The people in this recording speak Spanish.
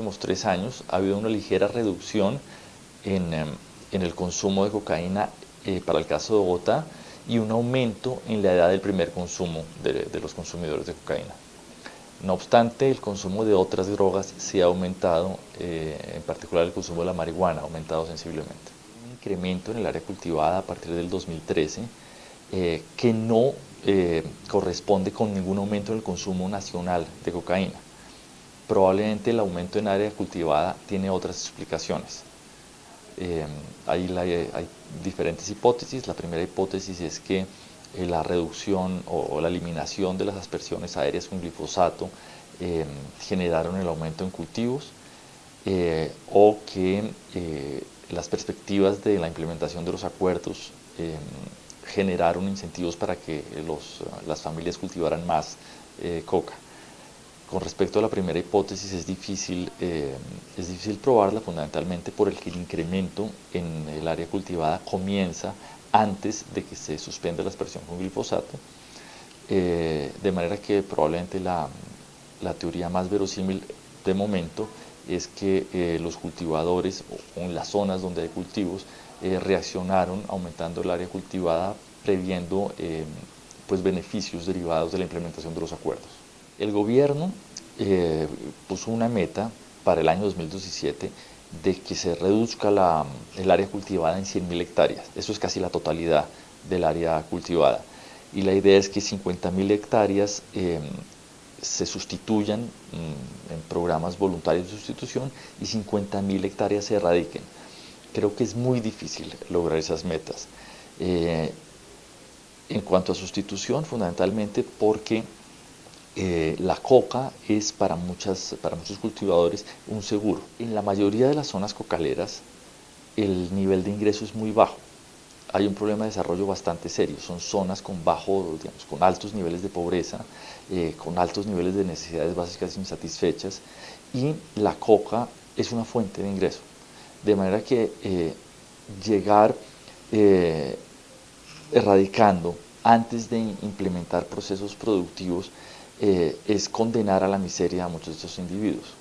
últimos tres años ha habido una ligera reducción en, em, el consumo de cocaína eh, para el caso de Bogotá y un aumento en la edad del primer consumo de, los consumidores de cocaína. No obstante, el consumo de otras drogas sí ha aumentado, eh, en particular el consumo de la marihuana ha aumentado sensiblemente. Un incremento en el área cultivada a partir del 2013 eh, que no corresponde con ningún aumento en el consumo nacional de cocaína. Probablemente el aumento en área cultivada tiene otras explicaciones. Eh, hay, diferentes hipótesis. La primera hipótesis es que eh, la reducción o, la eliminación de las aspersiones aéreas con glifosato generaron el aumento en cultivos o que las perspectivas de la implementación de los acuerdos generaron incentivos para que las familias cultivaran más eh, coca. Con respecto a la primera hipótesis es difícil, eh, es difícil probarla fundamentalmente por el que el incremento en el área cultivada comienza antes de que se suspenda la aspersión con glifosato, eh, de manera que probablemente la, la, teoría más verosímil de momento es que los cultivadores o en las zonas donde hay cultivos eh, reaccionaron aumentando el área cultivada previendo eh, pues beneficios derivados de la implementación de los acuerdos. El gobierno eh, puso una meta para el año 2017 de que se reduzca el área cultivada en 100.000 hectáreas. Eso es casi la totalidad del área cultivada. Y la idea es que 50.000 hectáreas se sustituyan mm, en programas voluntarios de sustitución y 50.000 hectáreas se erradiquen creo que es muy difícil lograr esas metas. Eh, en cuanto a sustitución, fundamentalmente porque eh, la coca es para, muchas, para muchos cultivadores un seguro. En la mayoría de las zonas cocaleras el nivel de ingreso es muy bajo. Hay un problema de desarrollo bastante serio. Son zonas con bajo, digamos, con altos niveles de pobreza, eh, con altos niveles de necesidades básicas insatisfechas y la coca es una fuente de ingreso. De manera que eh, llegar erradicando antes de implementar procesos productivos eh, es condenar a la miseria a muchos de estos individuos.